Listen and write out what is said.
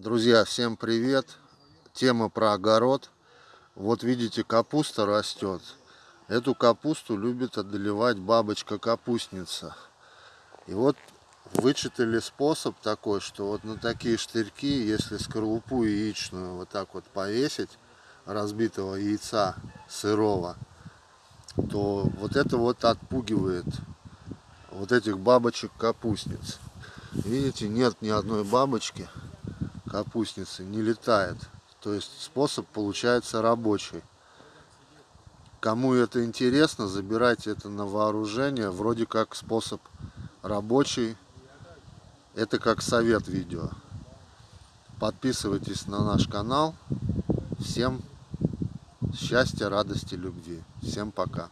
Друзья, всем привет! Тема про огород. Вот видите, капуста растет. Эту капусту любит одолевать бабочка-капустница. И вот вычитали способ такой, что вот на такие штырьки, если скорлупу яичную вот так вот повесить, разбитого яйца сырого, то вот это вот отпугивает вот этих бабочек-капустниц. Видите, нет ни одной бабочки капустницы не летает. То есть способ получается рабочий. Кому это интересно, забирайте это на вооружение. Вроде как способ рабочий. Это как совет видео. Подписывайтесь на наш канал. Всем счастья, радости, любви. Всем пока.